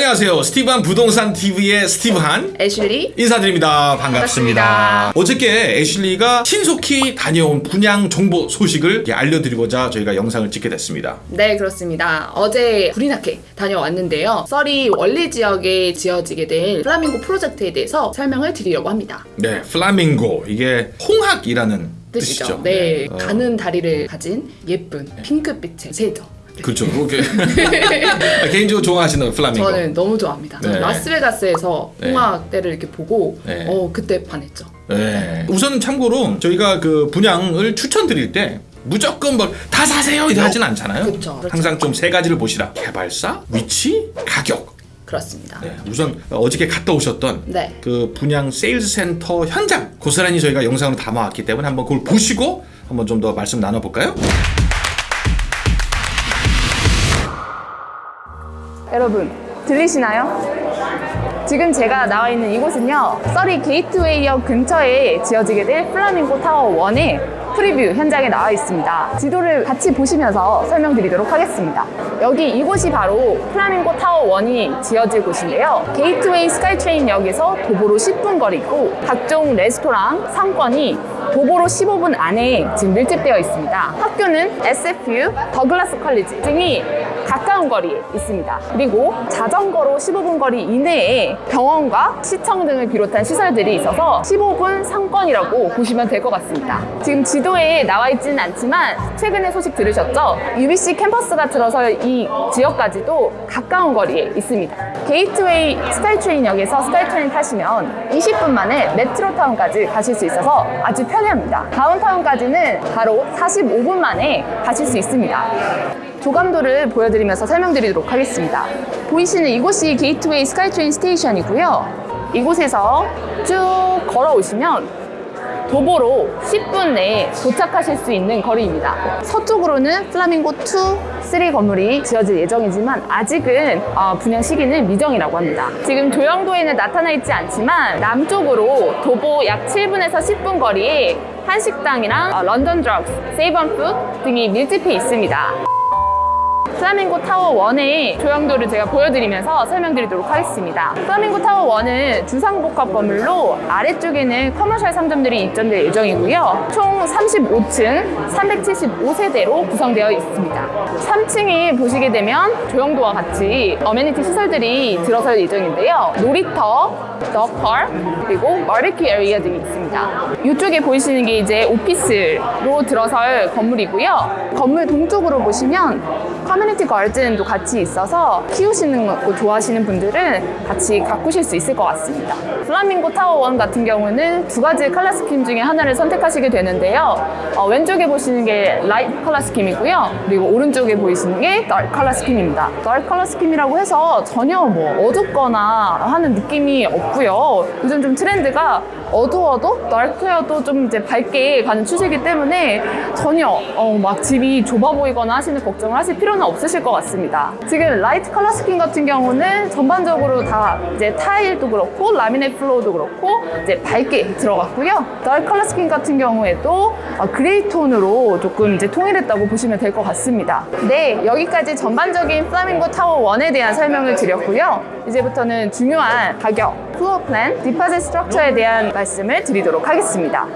안녕하세요. 스티브한 부동산 TV의 스티브한 애슐리 인사드립니다. 반갑습니다. 반갑습니다. 어저께 애슐리가 신속히 다녀온 분양 정보 소식을 알려드리고자 저희가 영상을 찍게 됐습니다. 네 그렇습니다 어제 부리나케 다녀왔는데요 썰이 원리 지역에 지어지게 될 플라밍고 프로젝트에 대해서 설명을 드리려고 합니다 네, 플라밍고 이게 홍학이라는 뜻이죠 뜻이죠. 네, 어, 가는 다리를 가진 예쁜 핑크빛의 새죠 그렇죠. 그게 개인적으로 좋아하시는 플라밍고. 저는 너무 좋아합니다 네. 라스베가스에서 네. 홍학대를 이렇게 보고 네. 어 그때 반했죠 네. 우선 참고로 저희가 그 분양을 추천드릴 때 무조건 뭐다 사세요 이렇게 하진 않잖아요. 그쵸, 그렇죠. 항상 좀 세 가지를 보시라. 개발사, 위치, 가격. 그렇습니다 네. 우선 어저께 갔다 오셨던 네. 그 분양 세일즈 센터 현장 고스란히 저희가 영상으로 담아왔기 때문에 한번 그걸 보시고 한번 좀 더 말씀 나눠볼까요? 여러분 들리시나요? 지금 제가 나와 있는 이곳은요 서리 게이트웨이역 근처에 지어지게 될 플라밍고 타워 1의 preview 현장에 나와 있습니다. 지도를 같이 보시면서 설명드리도록 하겠습니다. 여기 이곳이 바로 플라밍고 타워 1이 지어질 곳인데요. 게이트웨이 스카이트레인 역에서 도보로 10분 거리고 각종 레스토랑, 상권이 도보로 15분 안에 지금 밀집되어 있습니다. 학교는 SFU, 더글라스 컬리지 등이 가까운 거리에 있습니다. 그리고 자전거로 15분 거리 이내에 병원과 시청 등을 비롯한 시설들이 있어서 15분 상권이라고 보시면 될 것 같습니다. 지금 지도에 나와 있지는 않지만 최근에 소식 들으셨죠? UBC 캠퍼스가 들어서 이 지역까지도 가까운 거리에 있습니다. 게이트웨이 스카이트레인역에서 스카이트레인 타시면 20분 만에 메트로타운까지 가실 수 있어서 아주 편리합니다. 다운타운까지는 바로 45분 만에 가실 수 있습니다. 조감도를 보여드리면서 설명드리도록 하겠습니다. 보이시는 이곳이 게이트웨이 스카이트레인 station이고요. 이곳에서 쭉 걸어오시면 도보로 10분 내에 도착하실 수 있는 거리입니다. 서쪽으로는 플라밍고 2, 3 건물이 지어질 예정이지만 아직은 어, 분양 시기는 미정이라고 합니다. 지금 조형도에는 나타나 있지 않지만 남쪽으로 도보 약 7분에서 10분 거리에 한식당이랑 어, 런던 드럭스, 세이브온 푸드 등이 밀집해 있습니다. 플라밍고 타워 1의 조형도를 제가 보여드리면서 설명드리도록 하겠습니다. 플라밍고 타워 1은 주상복합 건물로 아래쪽에는 commercial 상점들이 입점될 예정이고요. 총 35층 375세대로 구성되어 있습니다. 3층에 보시게 되면 조형도와 같이 amenity 시설들이 들어설 예정인데요. 놀이터, 더펄, 그리고 바베큐 area 등이 있습니다. 이쪽에 보이시는 게 이제 오피스로 들어설 건물이고요. 건물 동쪽으로 보시면 community garden도 같이 있어서 키우시는 거 좋아하시는 분들은 같이 가꾸실 수 있을 것 같습니다. 플라밍고 타워 1 같은 경우는 두 가지 color scheme 중에 하나를 선택하시게 되는데요. 어, 왼쪽에 보시는 게 light color scheme이고요. 그리고 오른쪽에 보이시는 게 dark color scheme입니다. dark color scheme이라고 해서 전혀 뭐 어둡거나 하는 느낌이 없고요. 요즘 좀 트렌드가 어두워도 dark여도 좀 이제 밝게 가는 추세이기 때문에 전혀 어, 막 집이 좁아 보이거나 하시는 걱정을 하실 필요는 없 으실 것 같습니다. 지금 light color scheme 같은 경우는 전반적으로 다 이제 타일도 그렇고 laminate floor도 그렇고 이제 밝게 들어갔고요. dark color scheme 같은 경우에도 어, gray 톤으로 조금 이제 통일했다고 보시면 될 것 같습니다. 네, 여기까지 전반적인 플라밍고 타워 1에 대한 설명을 드렸고요. 이제부터는 중요한 가격, floor plan, deposit structure에 대한 말씀을 드리도록 하겠습니다.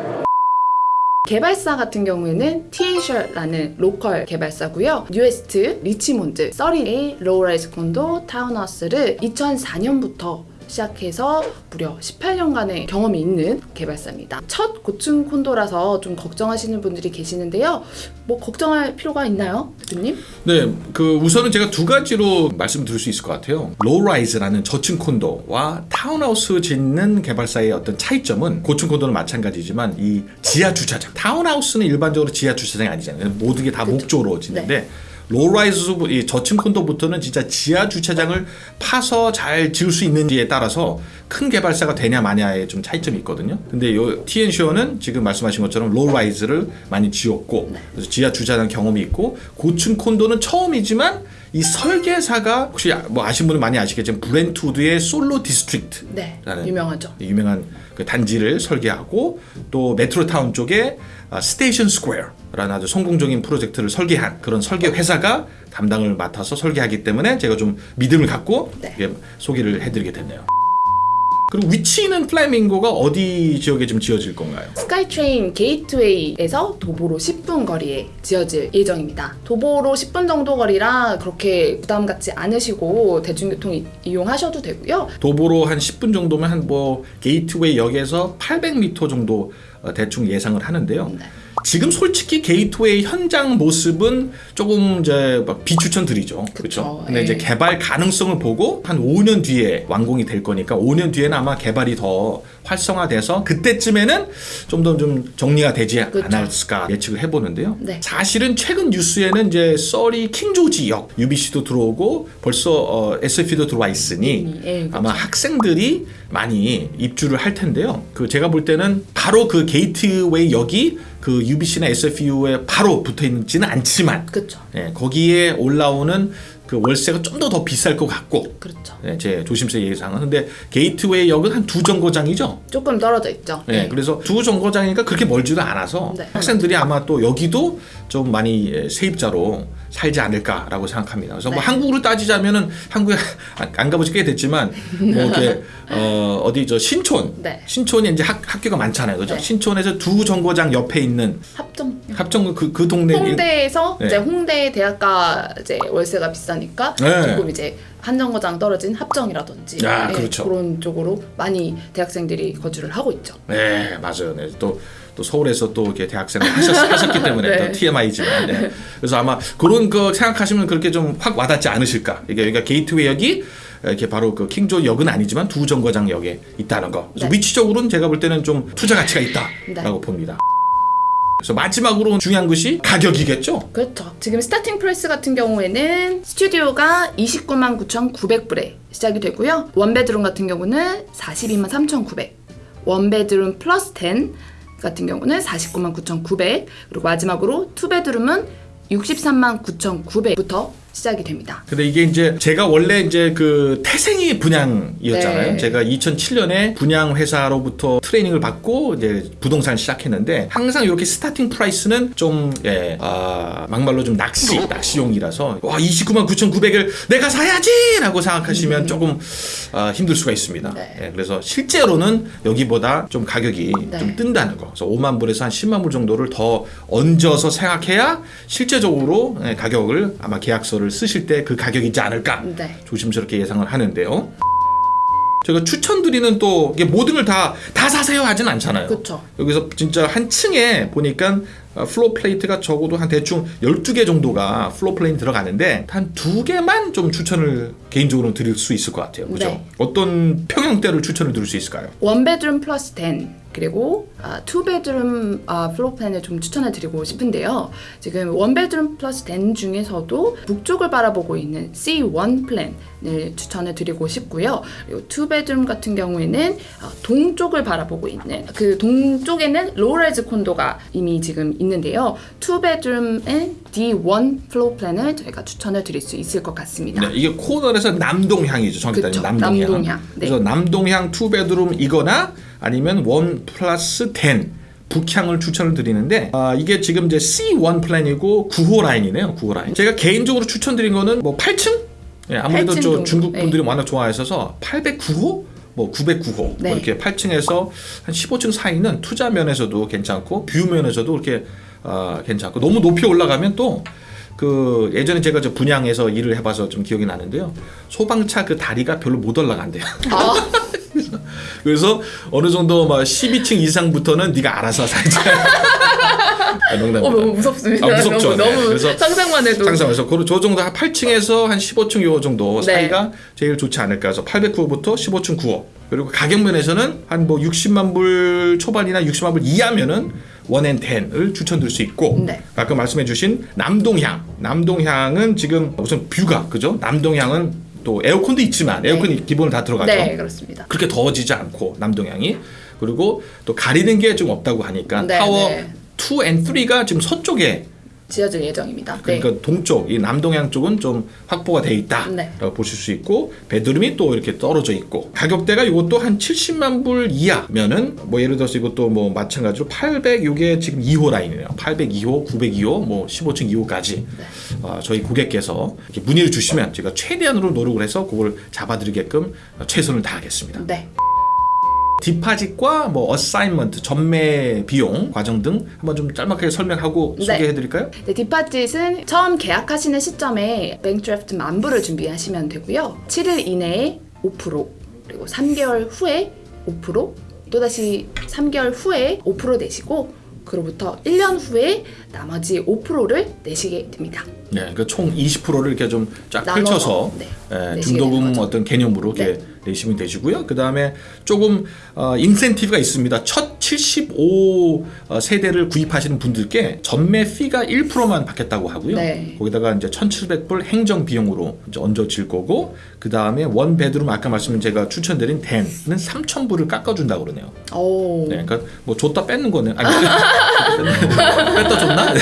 개발사 같은 경우에는 티엔셔라는 local 개발사고요. 뉴웨스트, 리치몬드, 서리의 low-rise 콘도 타운하우스를 2004년부터 시작해서 무려 18년간의 경험이 있는 개발사입니다. 첫 고층 콘도라서 좀 걱정하시는 분들이 계시는데요. 뭐 걱정할 필요가 있나요, 대표님? 네, 그 우선은 제가 두 가지로 말씀드릴 수 있을 것 같아요. low-rise라는 저층 콘도와 타운하우스 짓는 개발사의 어떤 차이점은 고층 콘도는 마찬가지지만 이 지하 주차장. 타운하우스는 일반적으로 지하 주차장이 아니잖아요. 모든 게 다 목조로 짓는데 low-rise 이 저층 콘도부터는 진짜 지하 주차장을 파서 잘 지을 수 있는지에 따라서 큰 개발사가 되냐 마냐의 좀 차이점이 있거든요. 근데 요 TNCO는 지금 말씀하신 것처럼 low-rise를 많이 지었고 그래서 지하 주차장 경험이 있고 고층 콘도는 처음이지만 이 설계사가 혹시 아- 뭐 아신 분은 많이 아시겠지만 브렌트우드의 솔로 디스트릭트 네, 라는 유명하죠. 유명한 그 단지를 설계하고 또 메트로타운 쪽에 아, 스테이션 스퀘어 라는 아주 성공적인 프로젝트를 설계한 그런 설계 회사가 담당을 맡아서 설계하기 때문에 제가 좀 믿음을 갖고 네. 예, 소개를 해드리게 됐네요. 그리고 위치는 플라밍고가 어디 지역에 좀 지어질 건가요? 스카이트레인 게이트웨이에서 도보로 10분 거리에 지어질 예정입니다. 도보로 10분 정도 거리라 그렇게 부담 갖지 않으시고 대중교통 이- 이용하셔도 되고요. 도보로 한 10분 정도면 한 뭐 게이트웨이 역에서 800m 정도 어, 대충 예상을 하는데요. 네. 지금 솔직히 게이트웨이 현장 모습은 조금 이제 막 비추천드리죠. 그렇죠. 근데 예. 이제 개발 가능성을 보고 한 5년 뒤에 완공이 될 거니까 5년 뒤에는 아마 개발이 더 활성화돼서 그때쯤에는 좀더좀 정리가 되지 그쵸. 않았을까 예측을 해보는데요. 네. 사실은 최근 뉴스에는 이제 써리 킹조지 역 UBC도 들어오고 벌써 어, SFU도 들어와 있으니 예, 그쵸. 아마 학생들이 많이 입주를 할 텐데요. 그 제가 볼 때는 바로 그 게이트웨이 역이 그 UBC나 SFU에 바로 붙어 있지는 않지만 그렇죠. 예, 거기에 올라오는 그 월세가 좀더더 비쌀 것 같고 그렇죠. 예, 제 조심스레 예상은 근데 게이트웨이 역은 한 두 정거장이죠. 조금 떨어져 있죠. 예, 네. 그래서 두 정거장이니까 그렇게 멀지도 않아서 네. 학생들이 아마 또 여기도 좀 많이 예, 세입자로 살지 않을까라고 생각합니다. 그래서 뭐 네. 한국으로 따지자면은 한국에 안- 안 가보지 꽤 됐지만 뭐 이렇게 어, 어디 저 신촌 네. 신촌이 이제 학, 학교가 많잖아요, 그죠? 네. 신촌에서 두 정거장 옆에 있는 합정 합정 그, 그 동네 홍대에서 네. 이제 홍대 대학가 이제 월세가 비싸니까 네. 조금 이제 한 정거장 떨어진 합정이라든지 아, 네, 그렇죠. 그런 쪽으로 많이 대학생들이 거주를 하고 있죠. 네, 맞아요. 네, 또, 또 서울에서 또 이렇게 대학생을 하셨, 하셨기 때문에 네. 또 TMI지만. 네. 그래서 아마 그런 거 생각하시면 그렇게 좀 확 와닿지 않으실까. 이게 그러니까 게이트웨이 역이 이렇게 바로 그 킹조지 역은 아니지만 두 정거장 역에 있다는 거. 네. 위치적으로는 제가 볼 때는 좀 투자 가치가 있다라고 네. 봅니다. 그래서 마지막으로 중요한 것이 가격이겠죠. 그렇죠. 지금 starting price 같은 경우에는 스튜디오가 29만 9,900불에 시작이 되고요. one bedroom 같은 경우는 42만 3,900. one bedroom plus den 같은 경우는 49만 9,900. 그리고 마지막으로 two bedroom은 63만 9,900부터 시작이 됩니다. 근데 이게 이제 제가 원래 이제 그 태생이 분양이었잖아요. 네. 제가 2007년에 분양 회사로부터 트레이닝을 받고 이제 부동산을 시작했는데 항상 이렇게 starting price는 좀 예, 아, 막말로 좀 낚시 낚시용이라서 와 29만 9,900을 내가 사야지 라고 생각하시면 조금 아, 힘들 수가 있습니다. 음. 네. 예, 그래서 실제로는 여기보다 좀 가격이 네. 좀 뜬다는 거. 그래서 5만 불에서 한 10만 불 정도를 더 얹어서 생각해야 실제적으로 예, 가격을 아마 계약서를 쓰실 때 그 가격이지 않을까 네. 조심스럽게 예상을 하는데요. 제가 추천드리는 또 이게 모든 걸 다 다 사세요 하진 않잖아요. 그렇죠. 여기서 진짜 한 층에 보니까 어, floor plate가 적어도 한 대충 12개 정도가 floor plate 들어가는데 한 두 개만 좀 추천을 개인적으로 드릴 수 있을 것 같아요. 그죠? 네. 어떤 평형대를 추천을 드릴 수 있을까요? one bedroom plus den 그리고 아, two bedroom 아, floor plan을 좀 추천해 드리고 싶은데요. 지금 one bedroom plus den 중에서도 북쪽을 바라보고 있는 C1 plan을 추천해 드리고 싶고요. 그리고 two bedroom 같은 경우에는 아, 동쪽을 바라보고 있는 그 동쪽에는 low-rise 콘도가 이미 지금 있는데요. 투베드룸의 D1 플로어 플랜을 저희가 추천해 드릴 수 있을 것 같습니다. 네, 이게 코너에서 남동향이죠. 정확히 따지면 남동향. 남동향. 네. 그래서 남동향 two bedroom이거나 아니면 one plus den 북향을 추천을 드리는데 아, 이게 지금 이제 C1 plan이고 9호 라인이네요. 9호 라인. 제가 개인적으로 추천드린 거는 뭐 8층? 예, 아무래도 8층 저. 중국 분들이 네. 워낙 좋아하셔서 809호 뭐 909호 네. 뭐 이렇게 8층에서 한 15층 사이는 투자 면에서도 괜찮고 view 면에서도 그렇게 어, 괜찮고 너무 높이 올라가면 또 그 예전에 제가 저 분양에서 일을 해봐서 좀 기억이 나는데요. 소방차 그 다리가 별로 못 올라간대요. 아, 그래서 어느 정도 막 12층 이상부터는 네가 알아서 살자. 아, 어, 농담입니다. 너무 무섭습니다. 아, 무섭죠. 너무, 네. 너무 그래서 상상만 해도 상상해서 그저 정도 한 8층에서 한 15층 요 정도 네. 사이가 제일 좋지 않을까 해서 809호부터 15층 9호 그리고 가격 면에서는 한 뭐 60만 불 초반이나 60만 불 이하면은 one and den을 추천드릴 수 있고 네. 아까 말씀해주신 남동향 남동향은 지금 우선 view가 그죠 남동향은 또 에어컨도 있지만 에어컨이 기본으로 다 들어가죠 네, 그렇습니다. 그렇게 더워지지 않고 남동향이 그리고 또 가리는 게 좀 없다고 하니까 네, 타워 네. 2 and 3가 지금 서쪽에 지어질 예정입니다. 그러니까 동쪽, 이 남동향 쪽은 좀 확보가 돼 있다라고 네. 보실 수 있고 bedroom이 또 이렇게 떨어져 있고 가격대가 이것도 한 70만 불 이하면은 뭐 예를 들어서 이것도 뭐 마찬가지로 800 요게 지금 2호 라인이에요. 802호, 902호, 뭐 15층 2호까지 네. 어, 저희 고객께서 이렇게 문의를 주시면 제가 최대한으로 노력을 해서 그걸 잡아드리게끔 최선을 다하겠습니다. 네. 디파짓과 뭐 어사인먼트, 전매 비용 과정 등 한번 좀 짤막하게 설명하고 네. 소개해드릴까요? 네, 디파짓은 처음 계약하시는 시점에 뱅드래프트 만불을 준비하시면 되고요. 7일 이내에 5% 그리고 3개월 후에 5% 또다시 3개월 후에 5% 내시고 그로부터 1년 후에 나머지 5%를 내시게 됩니다. 네, 그러니까 총 20%를 이렇게 좀 쫙 펼쳐서 네, 예, 중도금. 어떤 개념으로 이렇게 네. 내시면 되시고요. 그 다음에 조금 어, 인센티브가 있습니다. 첫 75 어, 세대를 구입하시는 분들께 전매 피가 1%만 받겠다고 하고요. 네. 거기다가 이제 1,700불 행정 비용으로 이제 얹어질 거고 그 다음에 원 베드룸 아까 말씀 제가 추천드린 댄은 3,000불을 깎아준다고 그러네요. 오. 네, 그러니까 뭐 줬다 뺏는 거네. 아니, 뺐다 줬나?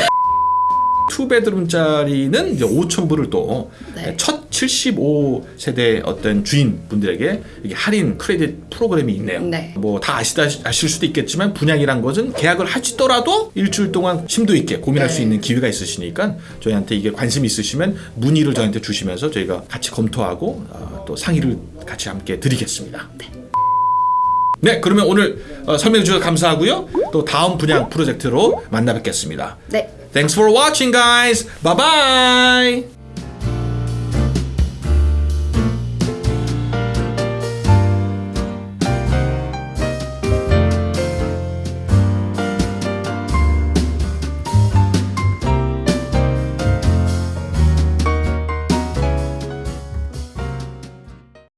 네. 투베드룸짜리는 이제 5천 불을 또 네. 첫 75세대 어떤 주인분들에게 이게 할인 크레딧 프로그램이 있네요. 네. 뭐다 아시다 아실 수도 있겠지만 분양이란 것은 계약을 하시더라도 일주일 동안 심도 있게 고민할 네. 수 있는 기회가 있으시니까 저희한테 이게 관심 있으시면 문의를 저희한테 주시면서 저희가 같이 검토하고 어, 또 상의를 같이 함께 드리겠습니다. 네, 그러면 오늘 어, 설명해 주셔서 감사하고요. 또 다음 분양 프로젝트로 만나 뵙겠습니다. 네. Thanks for watching, guys. Bye bye.